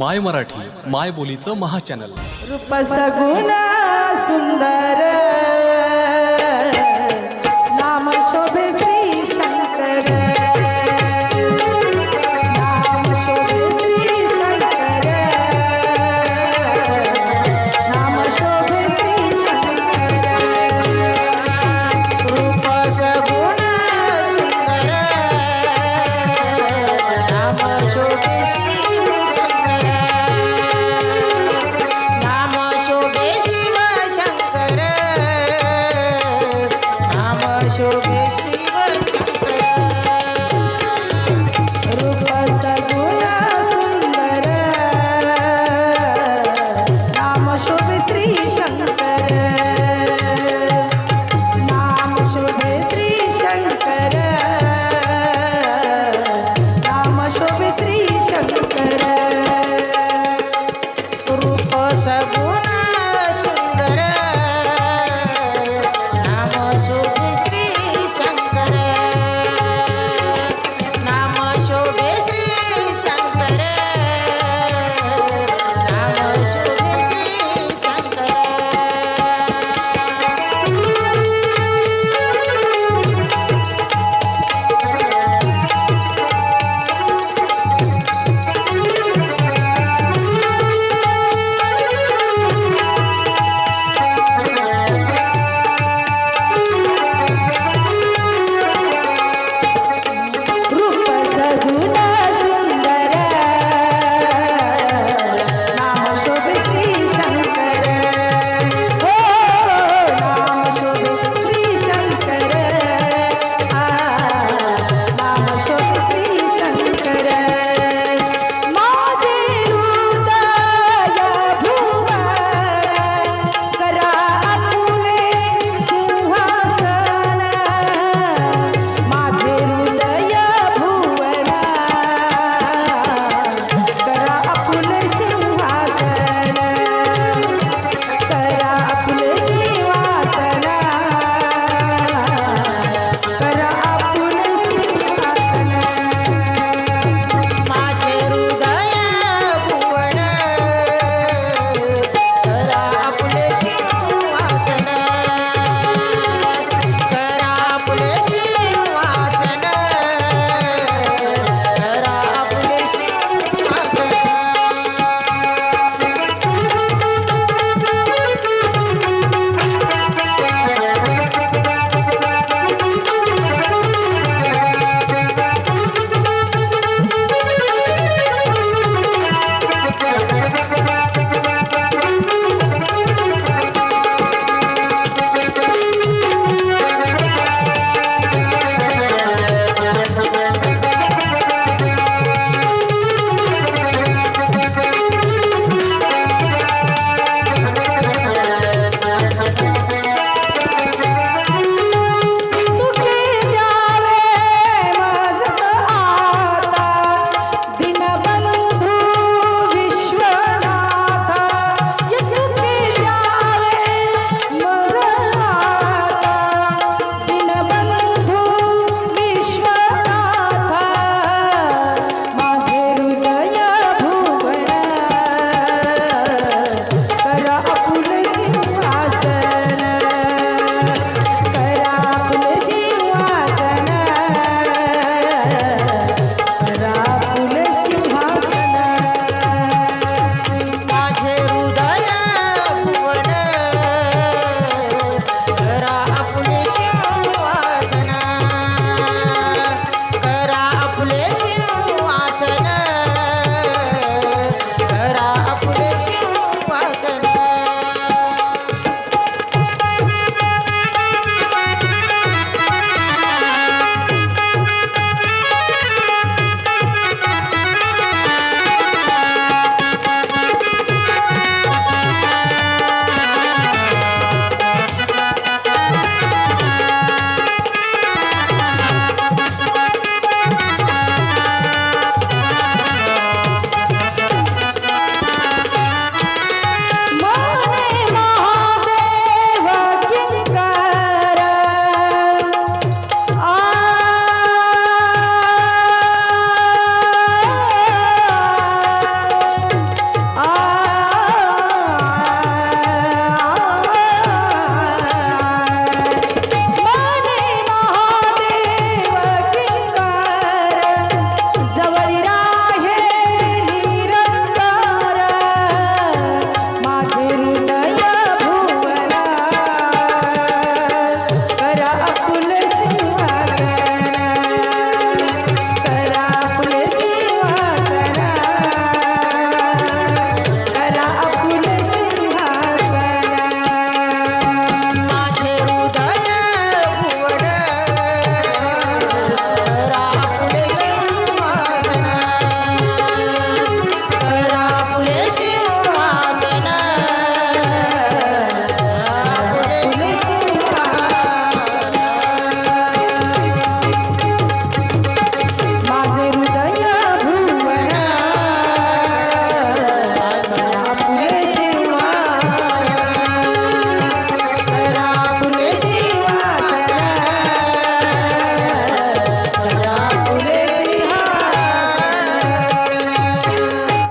माय मराठी माय बोलीचं महाचॅनल रूप सगुण सुंदर.